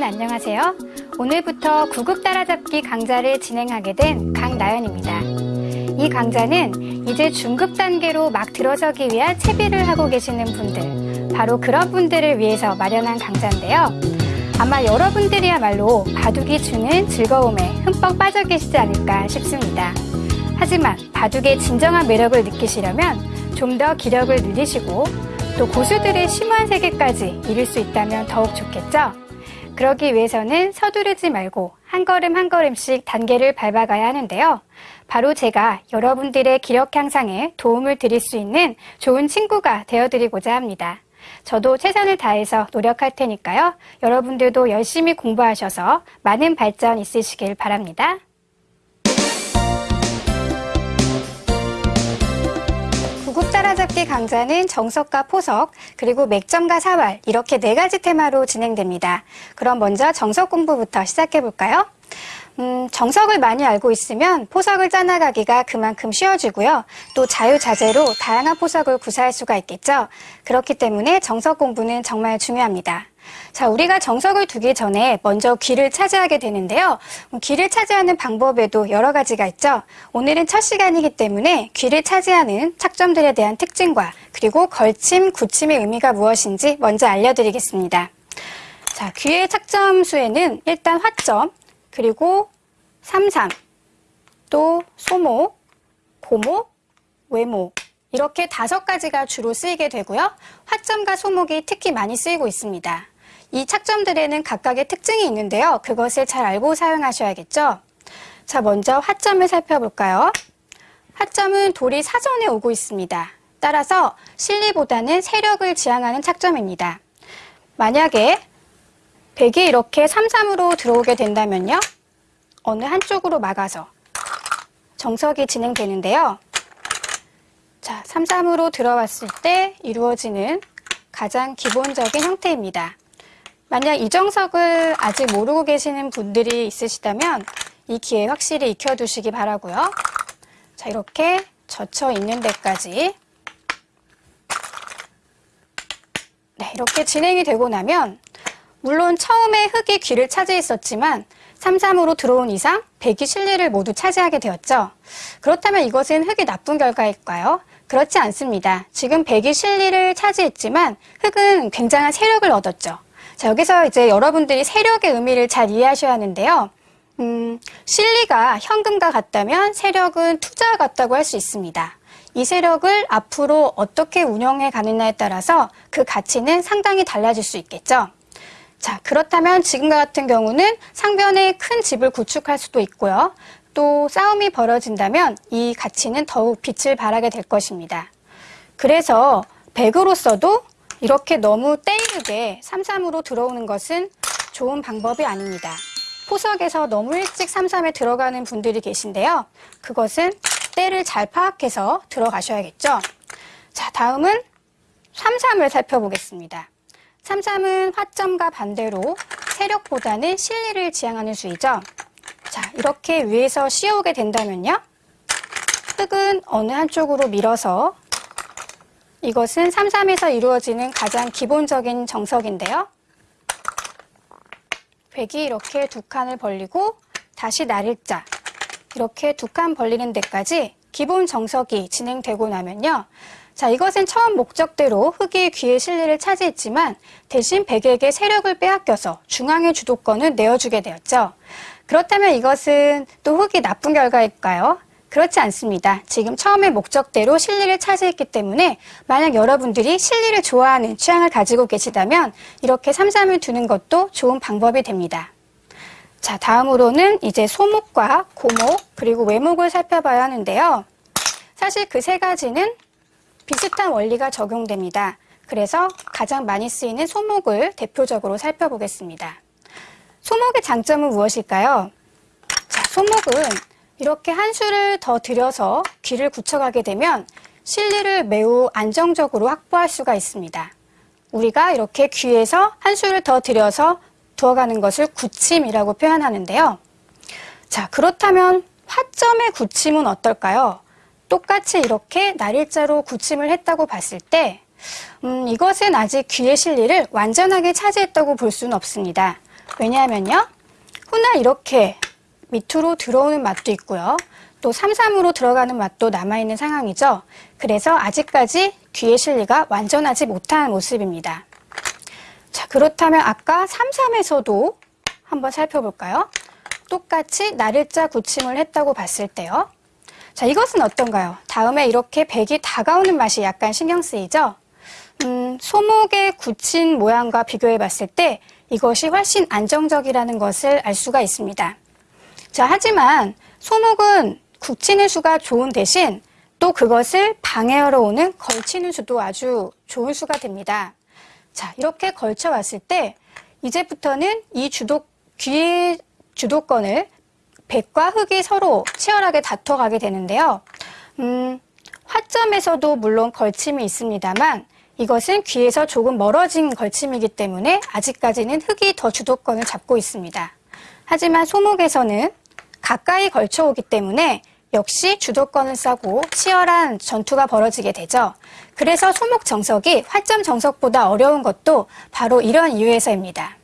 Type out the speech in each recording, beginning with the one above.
여러분 안녕하세요. 오늘부터 구급 따라잡기 강좌를 진행하게 된 강나연입니다. 이 강좌는 이제 중급 단계로 막 들어서기 위한 채비를 하고 계시는 분들, 바로 그런 분들을 위해서 마련한 강좌인데요. 아마 여러분들이야말로 바둑이 주는 즐거움에 흠뻑 빠져 계시지 않을까 싶습니다. 하지만 바둑의 진정한 매력을 느끼시려면 좀 더 기력을 늘리시고 또 고수들의 심오한 세계까지 이룰 수 있다면 더욱 좋겠죠? 그러기 위해서는 서두르지 말고 한 걸음 한 걸음씩 단계를 밟아가야 하는데요. 바로 제가 여러분들의 기력 향상에 도움을 드릴 수 있는 좋은 친구가 되어드리고자 합니다. 저도 최선을 다해서 노력할 테니까요. 여러분들도 열심히 공부하셔서 많은 발전 있으시길 바랍니다. 따라잡기 강좌는 정석과 포석, 그리고 맥점과 사활 이렇게 네 가지 테마로 진행됩니다. 그럼 먼저 정석 공부부터 시작해 볼까요? 음, 정석을 많이 알고 있으면 포석을 짜나가기가 그만큼 쉬워지고요. 또 자유자재로 다양한 포석을 구사할 수가 있겠죠. 그렇기 때문에 정석 공부는 정말 중요합니다. 자, 우리가 정석을 두기 전에 먼저 귀를 차지하게 되는데요. 귀를 차지하는 방법에도 여러 가지가 있죠. 오늘은 첫 시간이기 때문에 귀를 차지하는 착점들에 대한 특징과 그리고 걸침, 굳침의 의미가 무엇인지 먼저 알려드리겠습니다. 자, 귀의 착점 수에는 일단 화점, 그리고 삼삼, 또 소목, 고목, 외목 이렇게 다섯 가지가 주로 쓰이게 되고요. 화점과 소목이 특히 많이 쓰이고 있습니다. 이 착점들에는 각각의 특징이 있는데요. 그것을 잘 알고 사용하셔야겠죠. 자, 먼저 화점을 살펴볼까요? 화점은 돌이 사전에 오고 있습니다. 따라서 실리보다는 세력을 지향하는 착점입니다. 만약에 백이 이렇게 3-3으로 들어오게 된다면요. 어느 한쪽으로 막아서 정석이 진행되는데요. 자, 3-3으로 들어왔을 때 이루어지는 가장 기본적인 형태입니다. 만약 이 정석을 아직 모르고 계시는 분들이 있으시다면 이 기회 확실히 익혀두시기 바라고요. 자, 이렇게 젖혀 있는 데까지 네, 이렇게 진행이 되고 나면 물론 처음에 흙이 귀를 차지했었지만 3-3으로 들어온 이상 백이 실리를 모두 차지하게 되었죠. 그렇다면 이것은 흙이 나쁜 결과일까요? 그렇지 않습니다. 지금 백이 실리를 차지했지만 흙은 굉장한 세력을 얻었죠. 자, 여기서 이제 여러분들이 세력의 의미를 잘 이해하셔야 하는데요. 음, 실리가 현금과 같다면 세력은 투자와 같다고 할 수 있습니다. 이 세력을 앞으로 어떻게 운영해 가느냐에 따라서 그 가치는 상당히 달라질 수 있겠죠. 자, 그렇다면 지금과 같은 경우는 상변에 큰 집을 구축할 수도 있고요. 또 싸움이 벌어진다면 이 가치는 더욱 빛을 발하게 될 것입니다. 그래서 백으로서도 이렇게 너무 때이르게 삼삼으로 들어오는 것은 좋은 방법이 아닙니다. 포석에서 너무 일찍 삼삼에 들어가는 분들이 계신데요. 그것은 때를 잘 파악해서 들어가셔야겠죠. 자, 다음은 삼삼을 살펴보겠습니다. 삼삼은 화점과 반대로 세력보다는 실리를 지향하는 수이죠. 자, 이렇게 위에서 씌어오게 된다면요. 흙은 어느 한쪽으로 밀어서 이것은 삼삼에서 이루어지는 가장 기본적인 정석인데요. 백이 이렇게 두 칸을 벌리고 다시 나를자 이렇게 두 칸 벌리는 데까지 기본 정석이 진행되고 나면요. 자, 이것은 처음 목적대로 흙이 귀의 실리를 차지했지만 대신 백에게 세력을 빼앗겨서 중앙의 주도권을 내어주게 되었죠. 그렇다면 이것은 또 흙이 나쁜 결과일까요? 그렇지 않습니다. 지금 처음에 목적대로 실리를 차지했기 때문에 만약 여러분들이 실리를 좋아하는 취향을 가지고 계시다면 이렇게 삼삼을 두는 것도 좋은 방법이 됩니다. 자, 다음으로는 이제 소목과 고목 그리고 외목을 살펴봐야 하는데요. 사실 그 세 가지는 비슷한 원리가 적용됩니다. 그래서 가장 많이 쓰이는 소목을 대표적으로 살펴보겠습니다. 소목의 장점은 무엇일까요? 자, 소목은 이렇게 한 수를 더 들여서 귀를 굳혀가게 되면 실리를 매우 안정적으로 확보할 수가 있습니다. 우리가 이렇게 귀에서 한 수를 더 들여서 두어가는 것을 굳힘이라고 표현하는데요. 자, 그렇다면 화점의 굳힘은 어떨까요? 똑같이 이렇게 날일자로 굳힘을 했다고 봤을 때 음, 이것은 아직 귀의 실리를 완전하게 차지했다고 볼 수는 없습니다. 왜냐하면요. 훗날 이렇게 밑으로 들어오는 맛도 있고요. 또 삼삼으로 들어가는 맛도 남아있는 상황이죠. 그래서 아직까지 귀의 실리가 완전하지 못한 모습입니다. 자, 그렇다면 아까 삼삼에서도 한번 살펴볼까요? 똑같이 날일자 굳힘을 했다고 봤을 때요. 자, 이것은 어떤가요? 다음에 이렇게 백이 다가오는 맛이 약간 신경 쓰이죠? 음, 소목의 굳힌 모양과 비교해 봤을 때 이것이 훨씬 안정적이라는 것을 알 수가 있습니다. 자, 하지만 소목은 굳히는 수가 좋은 대신 또 그것을 방해하러 오는 걸치는 수도 아주 좋은 수가 됩니다. 자, 이렇게 걸쳐 왔을 때 이제부터는 이 주도, 귀의 주도권을 백과 흑이 서로 치열하게 다퉈가게 되는데요. 음, 화점에서도 물론 걸침이 있습니다만 이것은 귀에서 조금 멀어진 걸침이기 때문에 아직까지는 흑이 더 주도권을 잡고 있습니다. 하지만 소목에서는 가까이 걸쳐오기 때문에 역시 주도권을 싸고 치열한 전투가 벌어지게 되죠. 그래서 소목 정석이 화점 정석보다 어려운 것도 바로 이런 이유에서입니다.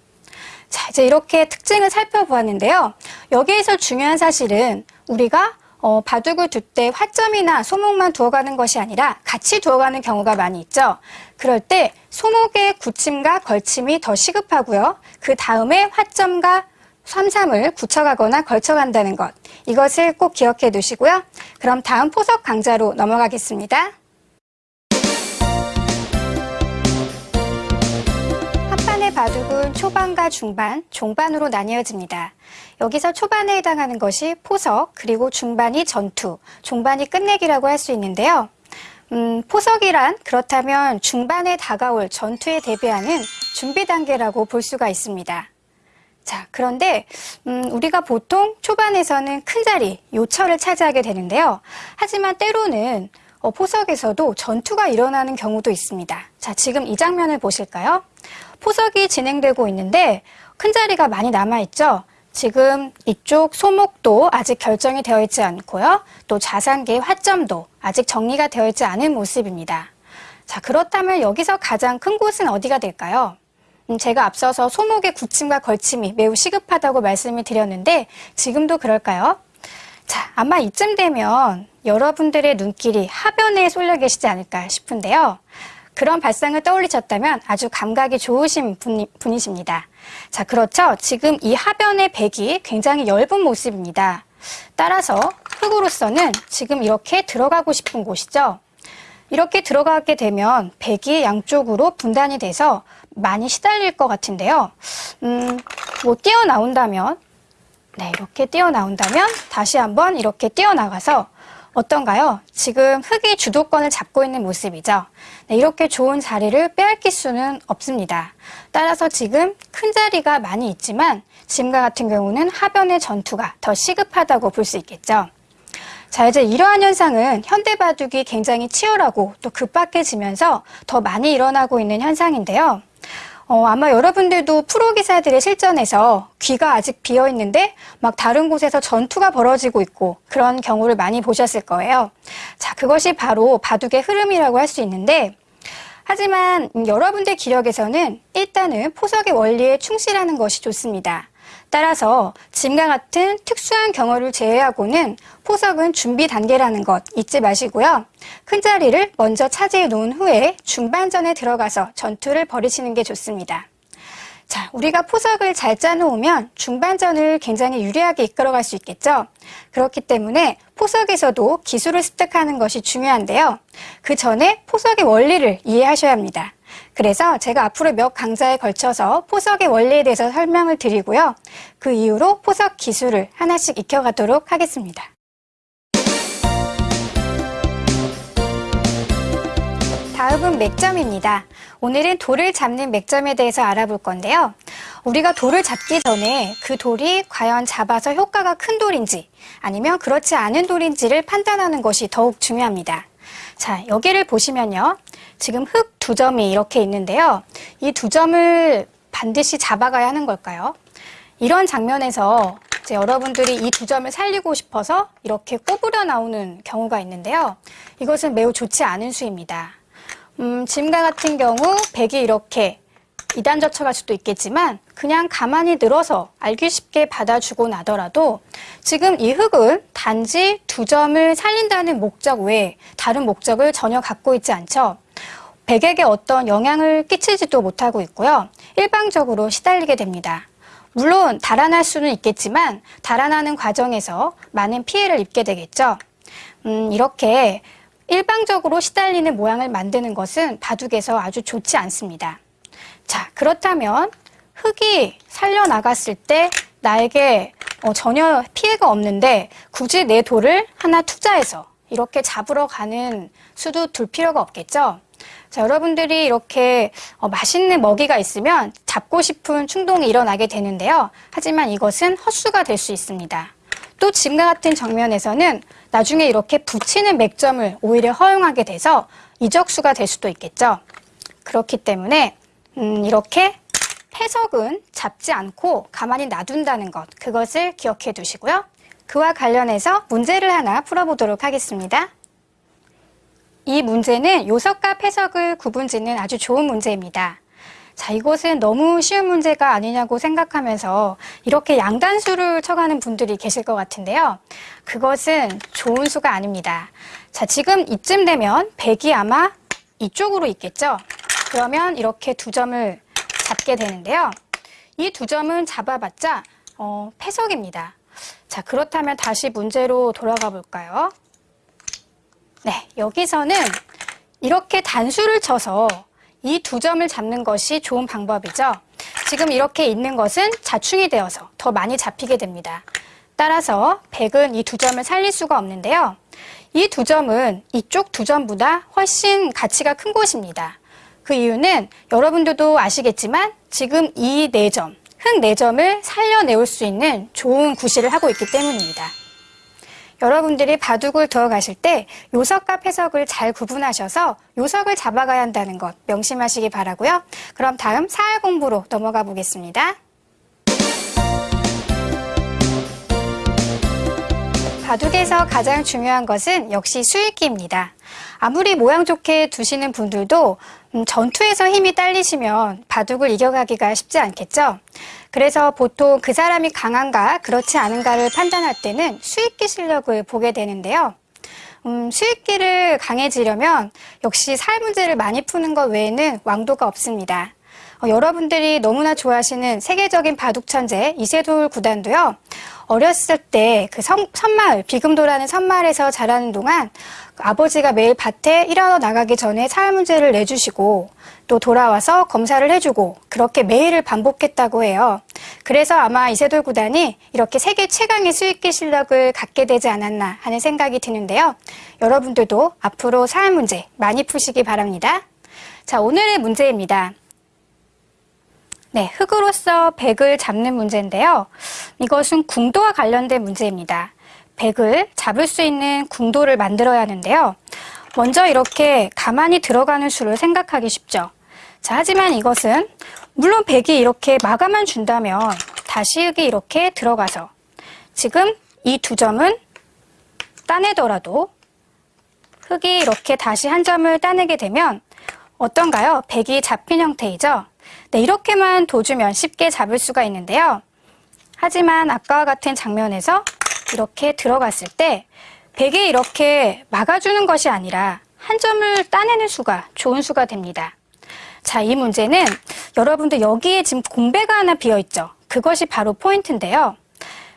자, 이제 이렇게 특징을 살펴보았는데요. 여기에서 중요한 사실은 우리가 어, 바둑을 둘 때 화점이나 소목만 두어가는 것이 아니라 같이 두어가는 경우가 많이 있죠. 그럴 때 소목의 굳힘과 걸침이 더 시급하고요. 그 다음에 화점과 삼삼을 굳혀가거나 걸쳐간다는 것. 이것을 꼭 기억해 두시고요. 그럼 다음 포석 강좌로 넘어가겠습니다. 한판의 바둑은 초반과 중반, 종반으로 나뉘어집니다. 여기서 초반에 해당하는 것이 포석, 그리고 중반이 전투, 종반이 끝내기라고 할 수 있는데요. 음, 포석이란 그렇다면 중반에 다가올 전투에 대비하는 준비 단계라고 볼 수가 있습니다. 자, 그런데 음, 우리가 보통 초반에서는 큰 자리, 요철을 차지하게 되는데요. 하지만 때로는 어, 포석에서도 전투가 일어나는 경우도 있습니다. 자, 지금 이 장면을 보실까요? 포석이 진행되고 있는데 큰 자리가 많이 남아있죠? 지금 이쪽 소목도 아직 결정이 되어 있지 않고요. 또 자산계의 화점도 아직 정리가 되어 있지 않은 모습입니다. 자, 그렇다면 여기서 가장 큰 곳은 어디가 될까요? 음, 제가 앞서서 소목의 굳힘과 걸침이 매우 시급하다고 말씀을 드렸는데 지금도 그럴까요? 자, 아마 이쯤 되면 여러분들의 눈길이 하변에 쏠려 계시지 않을까 싶은데요. 그런 발상을 떠올리셨다면 아주 감각이 좋으신 분이, 분이십니다. 자, 그렇죠. 지금 이 하변의 백이 굉장히 엷은 모습입니다. 따라서 흙으로서는 지금 이렇게 들어가고 싶은 곳이죠. 이렇게 들어가게 되면 백이 양쪽으로 분단이 돼서 많이 시달릴 것 같은데요. 음, 뭐 뛰어나온다면, 네, 이렇게 뛰어나온다면 다시 한번 이렇게 뛰어나가서 어떤가요? 지금 흑이 주도권을 잡고 있는 모습이죠. 네, 이렇게 좋은 자리를 빼앗길 수는 없습니다. 따라서 지금 큰 자리가 많이 있지만 지금과 같은 경우는 하변의 전투가 더 시급하다고 볼 수 있겠죠. 자, 이제 이러한 현상은 현대 바둑이 굉장히 치열하고 또 급박해지면서 더 많이 일어나고 있는 현상인데요. 어, 아마 여러분들도 프로 기사들의 실전에서 귀가 아직 비어 있는데 막 다른 곳에서 전투가 벌어지고 있고 그런 경우를 많이 보셨을 거예요. 자, 그것이 바로 바둑의 흐름이라고 할 수 있는데 하지만 여러분들 기력에서는 일단은 포석의 원리에 충실하는 것이 좋습니다. 따라서 지금과 같은 특수한 경우를 제외하고는 포석은 준비 단계라는 것 잊지 마시고요. 큰 자리를 먼저 차지해 놓은 후에 중반전에 들어가서 전투를 벌이시는 게 좋습니다. 자, 우리가 포석을 잘 짜놓으면 중반전을 굉장히 유리하게 이끌어갈 수 있겠죠? 그렇기 때문에 포석에서도 기술을 습득하는 것이 중요한데요. 그 전에 포석의 원리를 이해하셔야 합니다. 그래서 제가 앞으로 몇 강좌에 걸쳐서 포석의 원리에 대해서 설명을 드리고요. 그 이후로 포석 기술을 하나씩 익혀가도록 하겠습니다. 다음은 맥점입니다. 오늘은 돌을 잡는 맥점에 대해서 알아볼 건데요. 우리가 돌을 잡기 전에 그 돌이 과연 잡아서 효과가 큰 돌인지 아니면 그렇지 않은 돌인지를 판단하는 것이 더욱 중요합니다. 자, 여기를 보시면요. 지금 흙 두 점이 이렇게 있는데요. 이 두 점을 반드시 잡아가야 하는 걸까요? 이런 장면에서 이제 여러분들이 이 두 점을 살리고 싶어서 이렇게 꼬부려 나오는 경우가 있는데요. 이것은 매우 좋지 않은 수입니다. 음, 지금과 같은 경우 백이 이렇게 이단 젖혀갈 수도 있겠지만 그냥 가만히 늘어서 알기 쉽게 받아주고 나더라도 지금 이 흙은 단지 두 점을 살린다는 목적 외에 다른 목적을 전혀 갖고 있지 않죠. 백에게 어떤 영향을 끼치지도 못하고 있고요. 일방적으로 시달리게 됩니다. 물론 달아날 수는 있겠지만 달아나는 과정에서 많은 피해를 입게 되겠죠. 음, 이렇게 일방적으로 시달리는 모양을 만드는 것은 바둑에서 아주 좋지 않습니다. 자, 그렇다면 흙이 살려나갔을 때 나에게 어, 전혀 피해가 없는데 굳이 내 돌을 하나 투자해서 이렇게 잡으러 가는 수도 둘 필요가 없겠죠. 자, 여러분들이 이렇게 어, 맛있는 먹이가 있으면 잡고 싶은 충동이 일어나게 되는데요. 하지만 이것은 헛수가 될 수 있습니다. 또 지금과 같은 정면에서는 나중에 이렇게 붙이는 맥점을 오히려 허용하게 돼서 이적수가 될 수도 있겠죠. 그렇기 때문에 음, 이렇게 패석은 잡지 않고 가만히 놔둔다는 것, 그것을 기억해 두시고요. 그와 관련해서 문제를 하나 풀어보도록 하겠습니다. 이 문제는 요석과 패석을 구분짓는 아주 좋은 문제입니다. 자, 이것은 너무 쉬운 문제가 아니냐고 생각하면서 이렇게 양단수를 쳐가는 분들이 계실 것 같은데요. 그것은 좋은 수가 아닙니다. 자, 지금 이쯤 되면 100이 아마 이쪽으로 있겠죠? 그러면 이렇게 두 점을 잡게 되는데요. 이 두 점은 잡아봤자 어, 패석입니다. 자, 그렇다면 다시 문제로 돌아가 볼까요? 네, 여기서는 이렇게 단수를 쳐서 이 두 점을 잡는 것이 좋은 방법이죠. 지금 이렇게 있는 것은 자충이 되어서 더 많이 잡히게 됩니다. 따라서 100은 이 두 점을 살릴 수가 없는데요. 이 두 점은 이쪽 두 점보다 훨씬 가치가 큰 곳입니다. 그 이유는 여러분들도 아시겠지만 지금 이네 점, 흙네 점을 살려내올 수 있는 좋은 구실을 하고 있기 때문입니다. 여러분들이 바둑을 들어가실 때 요석과 패석을 잘 구분하셔서 요석을 잡아가야 한다는 것 명심하시기 바라고요. 그럼 다음 사활 공부로 넘어가 보겠습니다. 바둑에서 가장 중요한 것은 역시 수익기입니다. 아무리 모양 좋게 두시는 분들도 음, 전투에서 힘이 딸리시면 바둑을 이겨가기가 쉽지 않겠죠. 그래서 보통 그 사람이 강한가 그렇지 않은가를 판단할 때는 수익기 실력을 보게 되는데요. 음, 수익기를 강해지려면 역시 살 문제를 많이 푸는 것 외에는 왕도가 없습니다. 어, 여러분들이 너무나 좋아하시는 세계적인 바둑 천재 이세돌 구단도요. 어렸을 때그 선마을 비금도라는 선마을에서 자라는 동안 아버지가 매일 밭에 일하러 나가기 전에 사회 문제를 내주시고 또 돌아와서 검사를 해주고 그렇게 매일을 반복했다고 해요. 그래서 아마 이세돌 구단이 이렇게 세계 최강의 수익기 실력을 갖게 되지 않았나 하는 생각이 드는데요. 여러분들도 앞으로 사회 문제 많이 푸시기 바랍니다. 자, 오늘의 문제입니다. 네, 흙으로서 백을 잡는 문제인데요. 이것은 궁도와 관련된 문제입니다. 백을 잡을 수 있는 궁도를 만들어야 하는데요. 먼저 이렇게 가만히 들어가는 수를 생각하기 쉽죠. 자, 하지만 이것은 물론 백이 이렇게 마감만 준다면 다시 흙이 이렇게 들어가서 지금 이 두 점은 따내더라도 흙이 이렇게 다시 한 점을 따내게 되면 어떤가요? 백이 잡힌 형태이죠? 네, 이렇게만 둬주면 쉽게 잡을 수가 있는데요. 하지만 아까와 같은 장면에서 이렇게 들어갔을 때 백이 이렇게 막아주는 것이 아니라 한 점을 따내는 수가 좋은 수가 됩니다. 자, 이 문제는 여러분들 여기에 지금 공배가 하나 비어있죠. 그것이 바로 포인트인데요.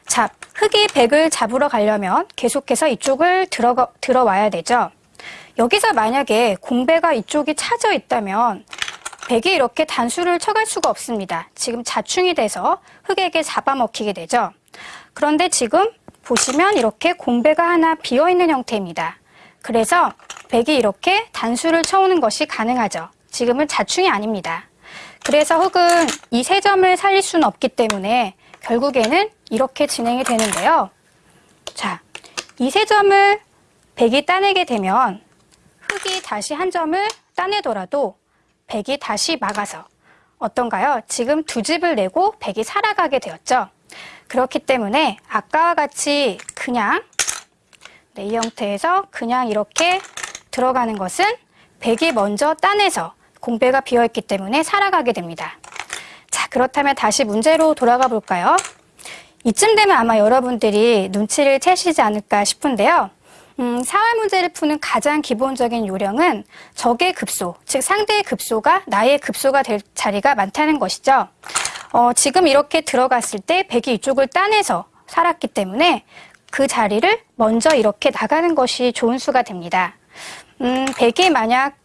자, 흙이 백을 잡으러 가려면 계속해서 이쪽을 들어가, 들어와야 되죠. 여기서 만약에 공배가 이쪽이 차져 있다면 백이 이렇게 단수를 쳐갈 수가 없습니다. 지금 자충이 돼서 흙에게 잡아먹히게 되죠. 그런데 지금 보시면 이렇게 공배가 하나 비어있는 형태입니다. 그래서 백이 이렇게 단수를 쳐오는 것이 가능하죠. 지금은 자충이 아닙니다. 그래서 흙은 이 세 점을 살릴 수는 없기 때문에 결국에는 이렇게 진행이 되는데요. 자, 이 세 점을 백이 따내게 되면 흙이 다시 한 점을 따내더라도 백이 다시 막아서 어떤가요? 지금 두 집을 내고 백이 살아가게 되었죠. 그렇기 때문에 아까와 같이 그냥 네, 이 형태에서 그냥 이렇게 들어가는 것은 백이 먼저 따내서 공배가 비어있기 때문에 살아가게 됩니다. 자, 그렇다면 다시 문제로 돌아가 볼까요? 이쯤 되면 아마 여러분들이 눈치를 채시지 않을까 싶은데요. 음, 사활 문제를 푸는 가장 기본적인 요령은 적의 급소, 즉 상대의 급소가 나의 급소가 될 자리가 많다는 것이죠. 어, 지금 이렇게 들어갔을 때 백이 이쪽을 따내서 살았기 때문에 그 자리를 먼저 이렇게 나가는 것이 좋은 수가 됩니다. 음, 백이 만약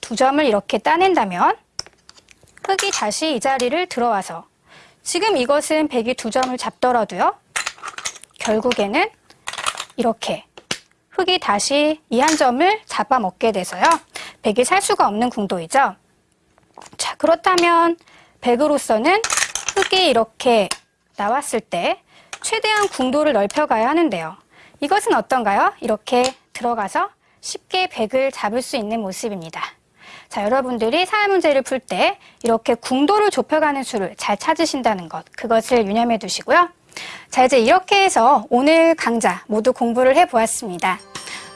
두 점을 이렇게 따낸다면 흑이 다시 이 자리를 들어와서 지금 이것은 백이 두 점을 잡더라도요. 결국에는 이렇게 흑이 다시 이 한 점을 잡아먹게 돼서요. 백이 살 수가 없는 궁도이죠. 자, 그렇다면 백으로서는 흑이 이렇게 나왔을 때 최대한 궁도를 넓혀가야 하는데요. 이것은 어떤가요? 이렇게 들어가서 쉽게 백을 잡을 수 있는 모습입니다. 자, 여러분들이 사회 문제를 풀 때 이렇게 궁도를 좁혀가는 수를 잘 찾으신다는 것, 그것을 유념해 두시고요. 자, 이제 이렇게 해서 오늘 강좌 모두 공부를 해 보았습니다.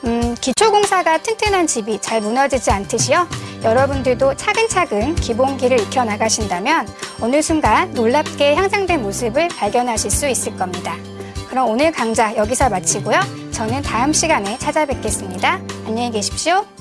음, 기초공사가 튼튼한 집이 잘 무너지지 않듯이요. 여러분들도 차근차근 기본기를 익혀 나가신다면 어느 순간 놀랍게 향상된 모습을 발견하실 수 있을 겁니다. 그럼 오늘 강좌 여기서 마치고요. 저는 다음 시간에 찾아뵙겠습니다. 안녕히 계십시오.